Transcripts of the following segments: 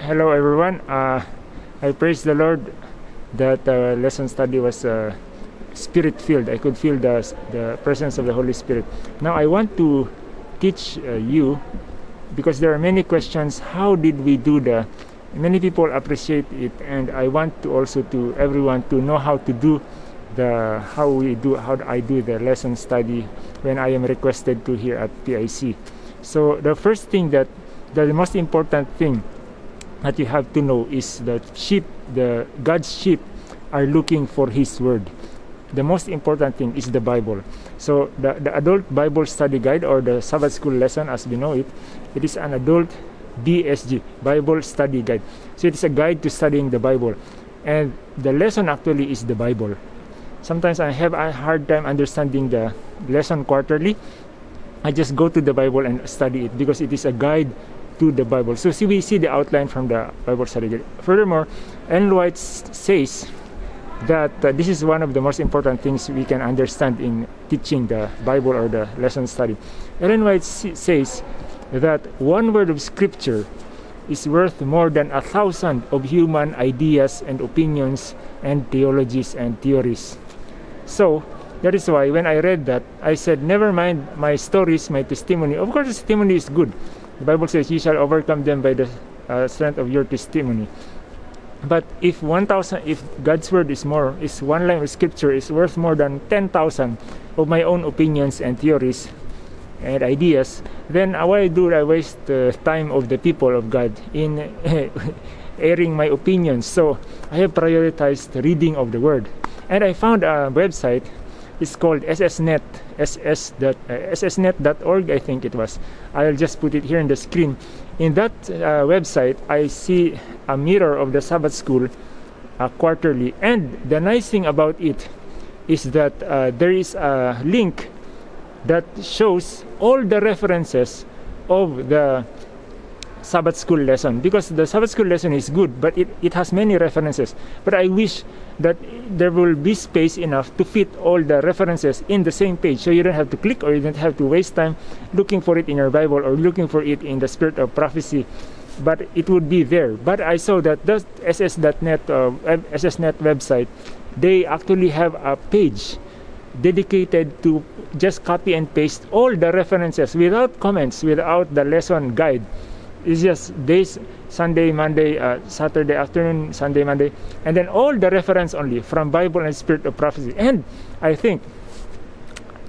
hello everyone. Uh, I praise the Lord that uh, lesson study was uh, spirit filled. I could feel the the presence of the Holy Spirit. Now I want to teach uh, you because there are many questions. How did we do the? Many people appreciate it, and I want to also to everyone to know how to do the how we do how I do the lesson study when I am requested to here at PIC. So the first thing that the most important thing that you have to know is that sheep, the God's sheep, are looking for His word. The most important thing is the Bible. So the, the adult Bible study guide or the Sabbath school lesson as we know it, it is an adult BSG, Bible Study Guide. So it's a guide to studying the Bible. And the lesson actually is the Bible. Sometimes I have a hard time understanding the lesson quarterly. I just go to the Bible and study it because it is a guide to the Bible. So see, we see the outline from the Bible study. Furthermore, Ellen White says that uh, this is one of the most important things we can understand in teaching the Bible or the lesson study. Ellen White says that one word of scripture is worth more than a thousand of human ideas and opinions and theologies and theories. So that is why when I read that, I said, never mind my stories, my testimony. Of course, testimony is good. The Bible says, you shall overcome them by the uh, strength of your testimony. But if 1,000, if God's word is more, is one line of scripture is worth more than 10,000 of my own opinions and theories, and ideas, then why do I waste the time of the people of God in airing my opinions? So I have prioritized reading of the Word, and I found a website. It's called SSNet, ss. Uh, ssnet.org, I think it was. I'll just put it here in the screen. In that uh, website, I see a mirror of the Sabbath School uh, quarterly, and the nice thing about it is that uh, there is a link that shows all the references of the Sabbath school lesson because the Sabbath school lesson is good, but it, it has many references. But I wish that there will be space enough to fit all the references in the same page so you don't have to click or you don't have to waste time looking for it in your Bible or looking for it in the spirit of prophecy. But it would be there. But I saw that the SS.net, uh, SSNet website, they actually have a page dedicated to just copy and paste all the references without comments, without the lesson guide. It's just days, Sunday, Monday, uh, Saturday afternoon, Sunday, Monday, and then all the reference only from Bible and Spirit of Prophecy. And I think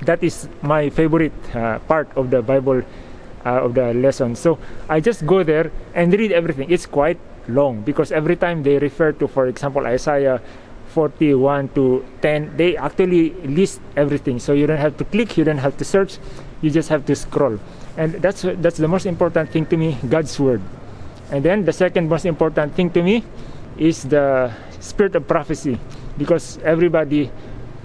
that is my favorite uh, part of the Bible uh, of the lesson. So I just go there and read everything. It's quite long because every time they refer to, for example, Isaiah 41 to 10 they actually list everything so you don't have to click you don't have to search you just have to scroll and that's that's the most important thing to me god's word and then the second most important thing to me is the spirit of prophecy because everybody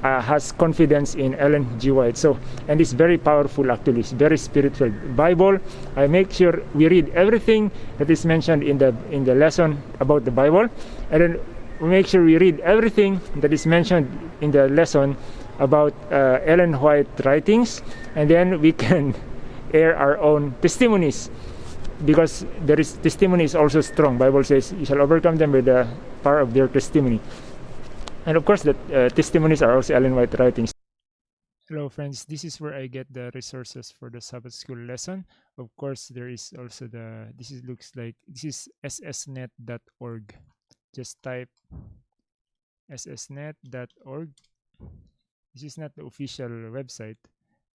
uh, has confidence in Ellen G. White. So, and it's very powerful actually. It's very spiritual. Bible. I make sure we read everything that is mentioned in the in the lesson about the Bible, and then we make sure we read everything that is mentioned in the lesson about uh, Ellen White writings, and then we can air our own testimonies because there is testimony is also strong. Bible says you shall overcome them with the power of their testimony. And of course, the uh, testimonies are also Ellen White writings. Hello friends, this is where I get the resources for the Sabbath school lesson. Of course, there is also the, this is, looks like, this is ssnet.org just type ssnet.org. This is not the official website,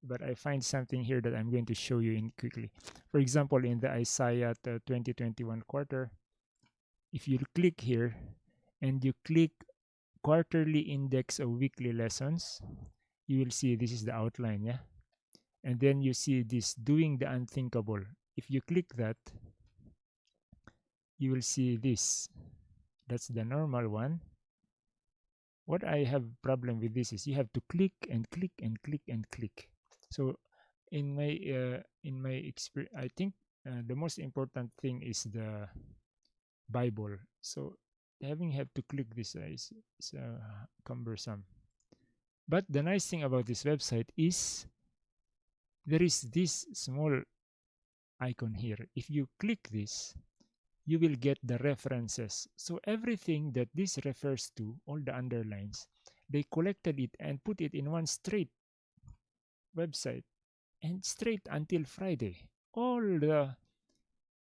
but I find something here that I'm going to show you in quickly. For example, in the Isaiah 2021 quarter, if you click here and you click quarterly index of weekly lessons, you will see this is the outline, yeah? And then you see this doing the unthinkable. If you click that, you will see this that's the normal one what I have problem with this is you have to click and click and click and click so in my uh, in my experience I think uh, the most important thing is the Bible. So having have to click this uh, is, is uh, cumbersome. But the nice thing about this website is there is this small icon here. If you click this you will get the references. So everything that this refers to, all the underlines, they collected it and put it in one straight website and straight until Friday. All the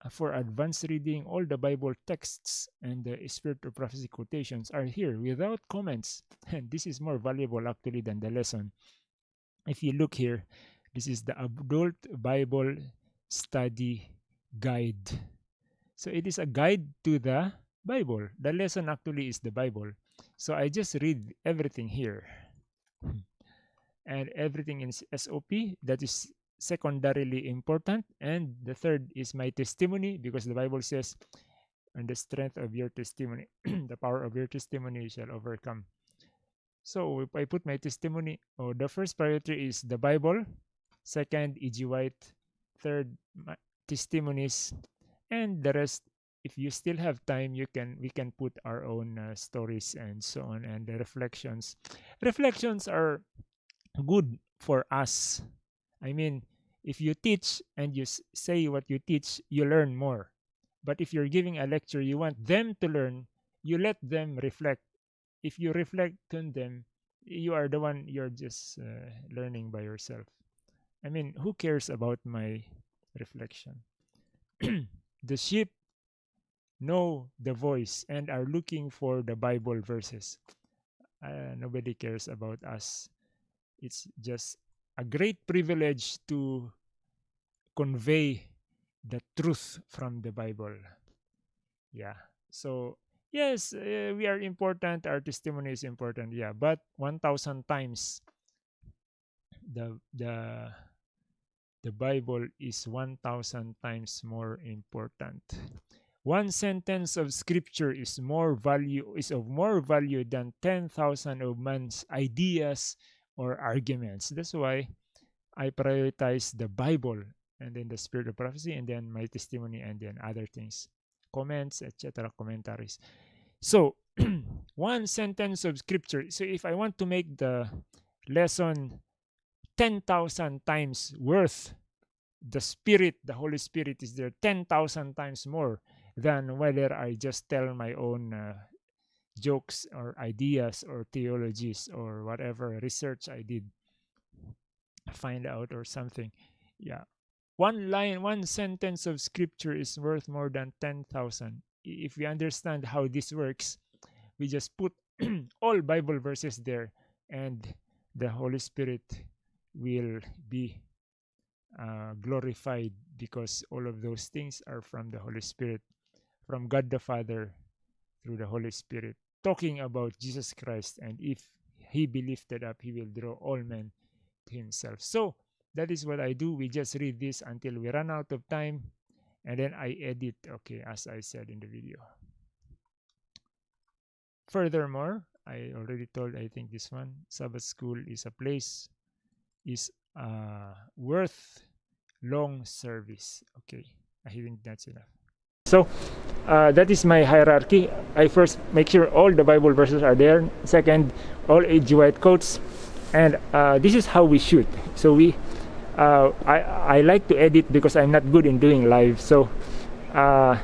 uh, for advanced reading, all the Bible texts and the Spirit of Prophecy quotations are here without comments. And this is more valuable actually than the lesson. If you look here, this is the Adult Bible Study Guide. So it is a guide to the Bible. The lesson actually is the Bible. So I just read everything here. And everything in SOP that is secondarily important. And the third is my testimony because the Bible says, and the strength of your testimony, the power of your testimony shall overcome. So if I put my testimony, oh, the first priority is the Bible, second, E.G. White, third, testimonies, and the rest. If you still have time, you can we can put our own uh, stories and so on, and the reflections. Reflections are good for us. I mean, if you teach and you say what you teach, you learn more. But if you're giving a lecture, you want them to learn, you let them reflect. If you reflect on them, you are the one you're just uh, learning by yourself. I mean, who cares about my reflection? the sheep know the voice and are looking for the Bible verses. Uh, nobody cares about us. It's just a great privilege to convey the truth from the Bible. Yeah. So, yes, uh, we are important. Our testimony is important. Yeah. But 1,000 times the, the, the Bible is 1,000 times more important. One sentence of scripture is more value is of more value than 10,000 of man's ideas or arguments. That's why I prioritize the Bible and then the spirit of prophecy and then my testimony and then other things, comments, etc., commentaries. So, one sentence of scripture. So, if I want to make the lesson 10,000 times worth, the Spirit, the Holy Spirit is there 10,000 times more than whether I just tell my own uh, jokes or ideas or theologies or whatever research I did find out or something. Yeah. One line, one sentence of scripture is worth more than 10,000. If we understand how this works, we just put all Bible verses there and the Holy Spirit will be uh, glorified because all of those things are from the Holy Spirit, from God the Father through the Holy Spirit talking about Jesus Christ, and if he be lifted up, he will draw all men to himself. So that is what I do. We just read this until we run out of time, and then I edit, okay, as I said in the video. Furthermore, I already told, I think this one, Sabbath school is a place, is uh, worth long service. Okay, I think that's enough. So uh, that is my hierarchy. I first make sure all the Bible verses are there. Second, all E.G. White quotes, and uh, this is how we shoot. So we, uh, I I like to edit because I'm not good in doing live. So uh,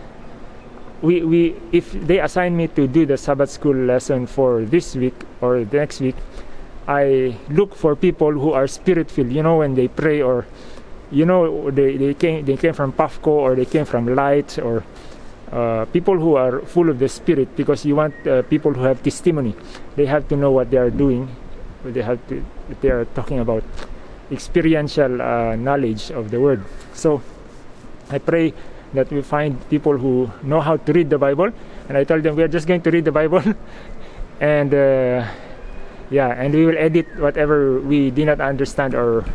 we we if they assign me to do the Sabbath school lesson for this week or the next week, I look for people who are spirit filled. You know when they pray or you know they, they came they came from Pafco or they came from Light or uh, people who are full of the spirit because you want uh, people who have testimony. They have to know what they are doing. They have to they are talking about experiential uh, knowledge of the word. So i pray that we find people who know how to read the bible and i told them we are just going to read the bible. And uh, yeah and we will edit whatever we did not understand or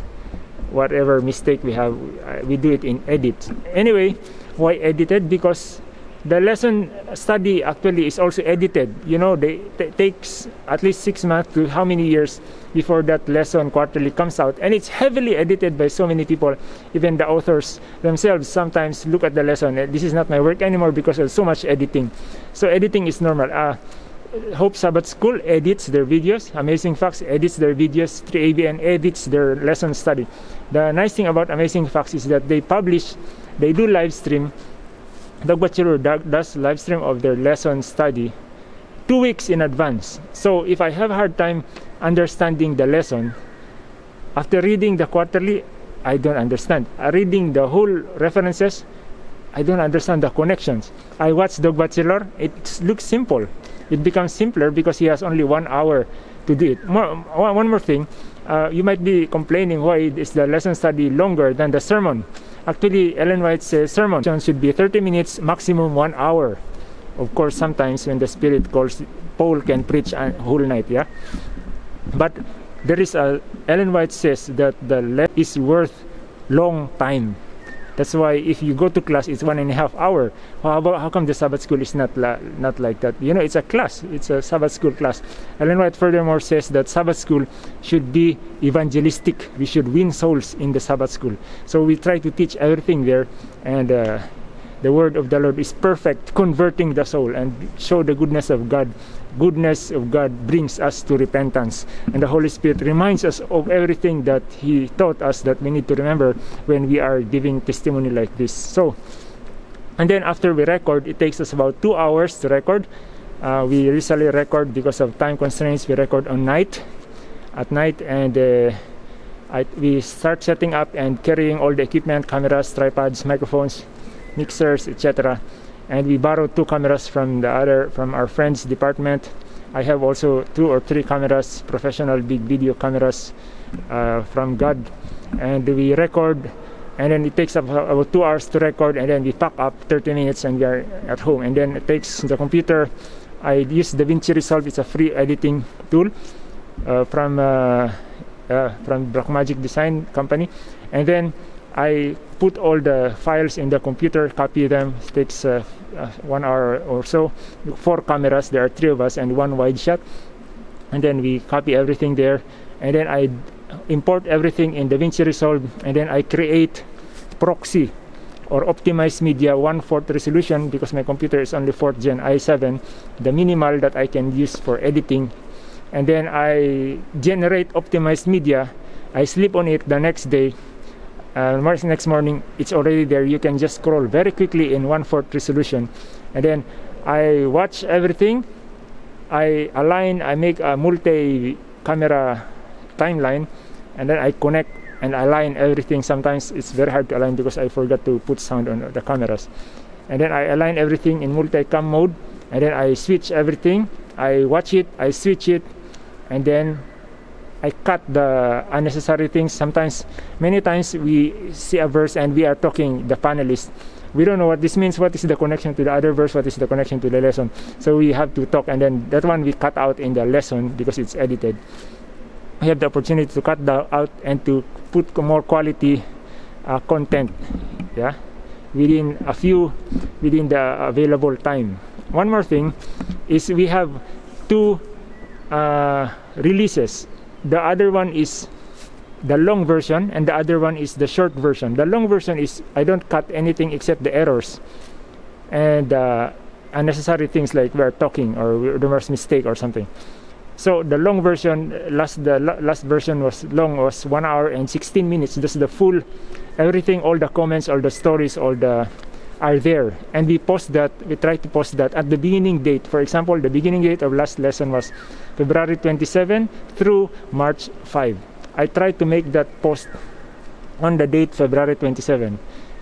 whatever mistake we have uh, we do it in edit. Anyway why edited because the lesson study actually is also edited you know they takes at least six months to how many years before that lesson quarterly comes out and it's heavily edited by so many people even the authors themselves sometimes look at the lesson this is not my work anymore because there's so much editing so editing is normal uh, Hope Sabbath School edits their videos. Amazing Facts edits their videos. 3ABN edits their lesson study. The nice thing about Amazing Facts is that they publish, they do live stream, Batchelor does live stream of their lesson study two weeks in advance. So if I have a hard time understanding the lesson, after reading the quarterly, I don't understand. Uh, reading the whole references, I don't understand the connections. I watch Doug Batchelor, it looks simple. It becomes simpler because he has only one hour to do it. More, one more thing, uh, you might be complaining why is the lesson study longer than the sermon. Actually, Ellen White says uh, sermon should be 30 minutes, maximum one hour. Of course, sometimes when the Spirit calls, Paul can preach a whole night, yeah? But there is a, Ellen White says that the left is worth long time that's why if you go to class, it's one and a half hour. How about how come the Sabbath school is not not like that? You know, it's a class. It's a Sabbath school class. Ellen White furthermore says that Sabbath school should be evangelistic. We should win souls in the Sabbath school. So we try to teach everything there, and uh, the word of the Lord is perfect, converting the soul and show the goodness of God. Goodness of God brings us to repentance, and the Holy Spirit reminds us of everything that He taught us that we need to remember when we are giving testimony like this. So, and then after we record, it takes us about two hours to record. Uh, we usually record because of time constraints. We record on night, at night, and uh, I, we start setting up and carrying all the equipment, cameras, tripods, microphones, mixers, etc. And we borrowed two cameras from the other from our friend's department. I have also two or three cameras, professional big video cameras uh, from God, and we record. And then it takes about, two hours to record, and then we pack up 30 minutes, and we are at home. And then it takes the computer. I use DaVinci Resolve. It's a free editing tool uh, from uh, uh from Blackmagic Design Company, and then I put all the files in the computer, copy them. Takes uh, uh, one hour or so. Four cameras, there are three of us, and one wide shot. And then we copy everything there. And then I import everything in DaVinci Resolve. And then I create proxy or optimized media one-fourth resolution because my computer is only 4th gen i7, the minimal that I can use for editing. And then I generate optimized media. I sleep on it the next day uh, next morning it's already there. You can just scroll very quickly in one fourth resolution. And then I watch everything. I align I make a multi camera timeline. And then I connect and align everything. Sometimes it's very hard to align because I forgot to put sound on the cameras. And then I align everything in multi-cam mode. And then I switch everything. I watch it. I switch it. And then I cut the unnecessary things. Sometimes, many times we see a verse and we are talking, the panelists, we don't know what this means. What is the connection to the other verse? What is the connection to the lesson? So we have to talk, and then that one we cut out in the lesson because it's edited. We have the opportunity to cut that out and to put more quality uh, content, yeah, within a few, within the available time. One more thing is we have two uh, releases the other one is the long version and the other one is the short version. The long version is i don't cut anything except the errors and uh, unnecessary things like we're talking or was mistake or something. So the long version last the last version was long was one hour and 16 minutes. Just the full everything all the comments all the stories all the are there. And we post that we try to post that at the beginning date. For example the beginning date of last lesson was february 27 through march 5 i try to make that post on the date february 27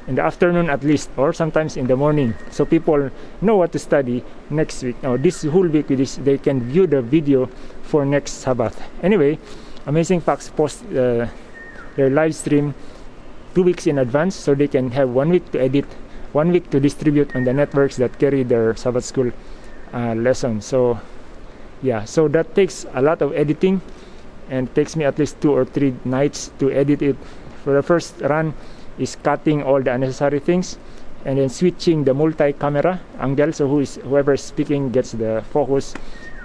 in the afternoon at least or sometimes in the morning so people know what to study next week. Or this whole week this, they can view the video for next sabbath. Anyway amazing facts post uh, their live stream two weeks in advance so they can have one week to edit one week to distribute on the networks that carry their Sabbath school uh, lesson. So yeah, so that takes a lot of editing and takes me at least two or three nights to edit it. For the first run is cutting all the unnecessary things and then switching the multi-camera angle so who is whoever is speaking gets the focus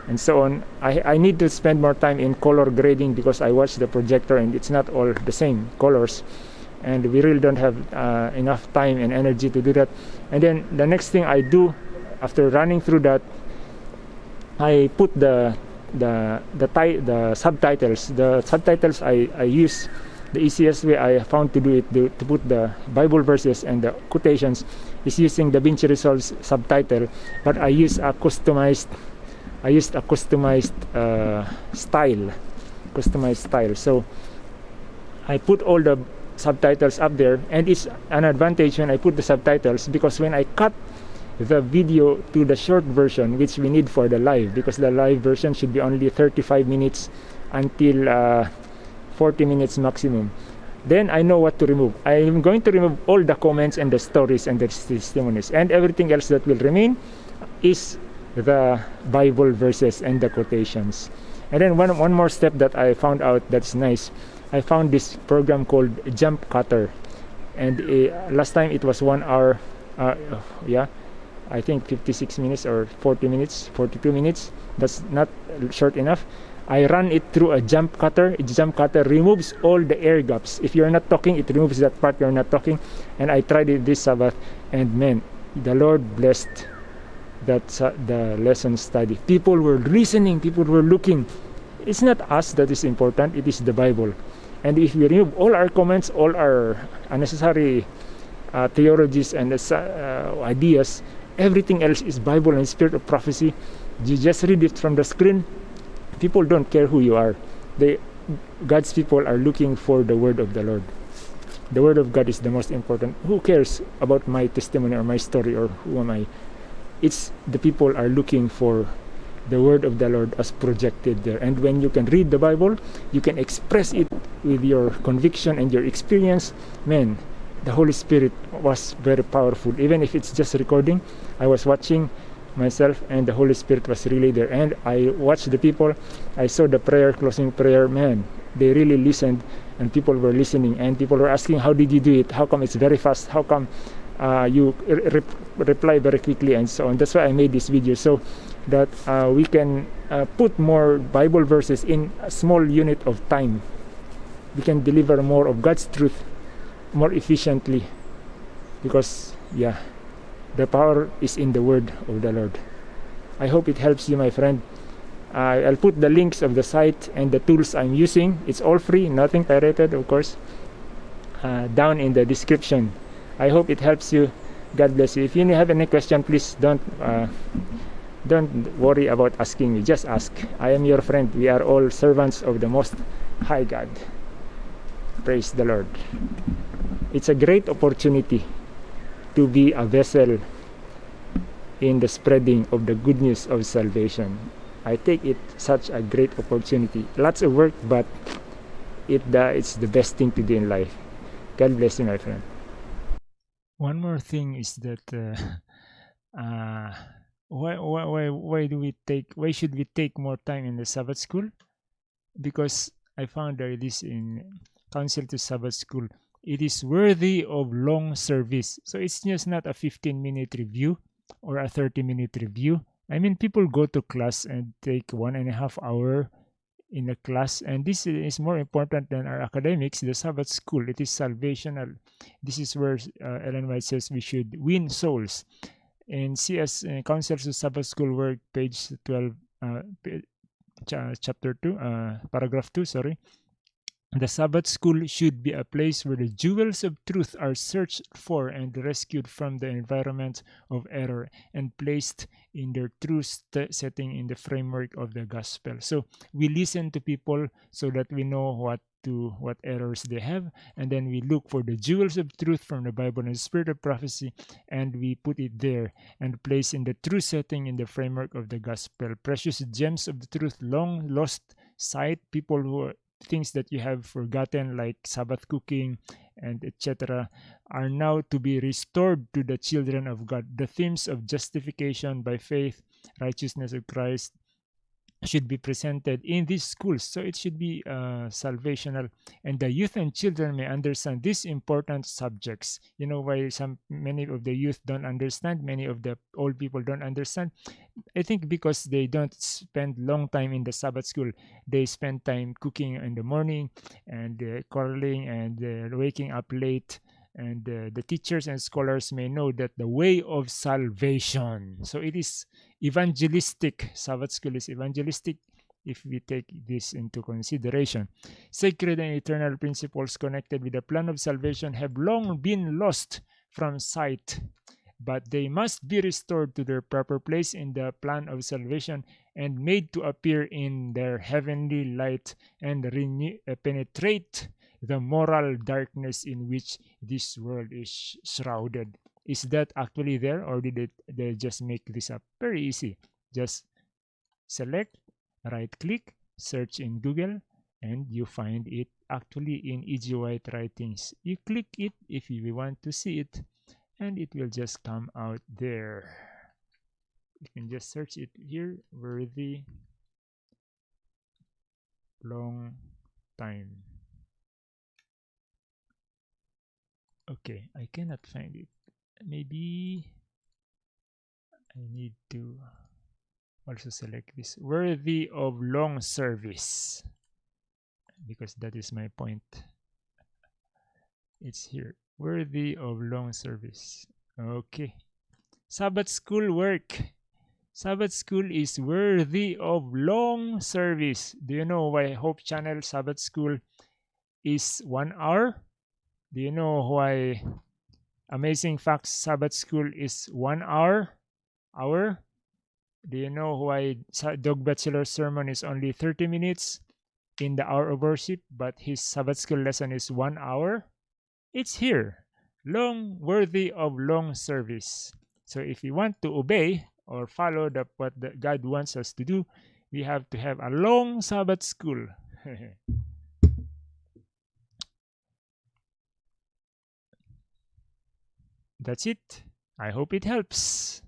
and so on. I, I need to spend more time in color grading because I watch the projector and it's not all the same colors and we really don't have uh, enough time and energy to do that. And then the next thing i do after running through that i put the the the, the subtitles. The subtitles i i use the easiest way I found to do it to, to put the Bible verses and the quotations is using DaVinci Resolve's subtitle, but I use a customized I used a customized uh, style, customized style. So I put all the subtitles up there, and it's an advantage when I put the subtitles because when I cut the video to the short version, which we need for the live, because the live version should be only 35 minutes until uh, 40 minutes maximum. Then I know what to remove. I am going to remove all the comments and the stories and the testimonies, and everything else that will remain is the Bible verses and the quotations. And then one one more step that I found out that's nice. I found this program called Jump Cutter, and uh, last time it was one hour. Uh, yeah, I think 56 minutes or 40 minutes, 42 minutes. That's not short enough. I run it through a jump cutter. A jump cutter removes all the air gaps. If you're not talking, it removes that part you're not talking. And I tried it this Sabbath, and man, the Lord blessed that uh, the lesson study. People were listening. People were looking. It's not us that is important. It is the Bible. And if we remove all our comments, all our unnecessary uh, theologies and uh, ideas, everything else is Bible and Spirit of prophecy. You just read it from the screen. People don't care who you are. They, God's people are looking for the word of the Lord. The word of God is the most important. Who cares about my testimony or my story or who am I? It's the people are looking for the word of the Lord as projected there. And when you can read the Bible, you can express it with your conviction and your experience. Man, the Holy Spirit was very powerful. Even if it's just recording, I was watching myself and the Holy Spirit was really there. And I watched the people, I saw the prayer, closing prayer, man, they really listened and people were listening and people were asking, How did you do it? How come it's very fast? How come uh, you re reply very quickly and so on? That's why I made this video so that uh, we can uh, put more Bible verses in a small unit of time. We can deliver more of God's truth more efficiently because yeah the power is in the word of the lord i hope it helps you my friend i'll put the links of the site and the tools i'm using it's all free nothing pirated of course uh, down in the description i hope it helps you god bless you if you have any question please don't uh, don't worry about asking me just ask i am your friend we are all servants of the most high god praise the lord it's a great opportunity to be a vessel in the spreading of the good news of salvation. I take it such a great opportunity. Lots of work, but it uh, it's the best thing to do in life. God bless you, my friend. One more thing is that uh, uh, why, why why why do we take why should we take more time in the Sabbath school? Because I found that this in Council to Sabbath School it is worthy of long service. So it's just not a 15 minute review or a 30 minute review. I mean, people go to class and take one and a half hour in a class, and this is more important than our academics. The Sabbath school, it is salvational. This is where uh, Ellen White says we should win souls. And CS uh, Counsels of Sabbath School work, page 12, uh, chapter 2, uh, paragraph 2, sorry. The Sabbath school should be a place where the jewels of truth are searched for and rescued from the environment of error and placed in their true setting in the framework of the gospel. So we listen to people so that we know what to what errors they have and then we look for the jewels of truth from the bible and the spirit of prophecy and we put it there and place in the true setting in the framework of the gospel precious gems of the truth long lost sight people who things that you have forgotten like sabbath cooking and etc are now to be restored to the children of god. The themes of justification by faith righteousness of christ should be presented in these schools. So it should be uh, salvational. And the youth and children may understand these important subjects. You know why some many of the youth don't understand many of the old people don't understand i think because they don't spend long time in the sabbath school they spend time cooking in the morning and uh, quarreling and uh, waking up late and uh, the teachers and scholars may know that the way of salvation so it is evangelistic sabbath school is evangelistic if we take this into consideration. Sacred and eternal principles connected with the plan of salvation have long been lost from sight, but they must be restored to their proper place in the plan of salvation and made to appear in their heavenly light and renew, uh, penetrate the moral darkness in which this world is shrouded. Is that actually there or did it, they just make this up? Very easy. Just select, right click, search in Google, and you find it actually in E.G. White writings. You click it if you want to see it, and it will just come out there. You can just search it here, worthy long time. Okay, I cannot find it. Maybe I need to also select this. Worthy of long service. Because that is my point. It's here. Worthy of long service. Okay. Sabbath school work. Sabbath school is worthy of long service. Do you know why hope channel sabbath school is one hour do you know why amazing facts sabbath school is one hour hour do you know why Doug Batchelor's sermon is only 30 minutes in the hour of worship, but his Sabbath school lesson is one hour? It's here, long worthy of long service. So if we want to obey or follow the, what the God wants us to do, we have to have a long Sabbath school. That's it. I hope it helps.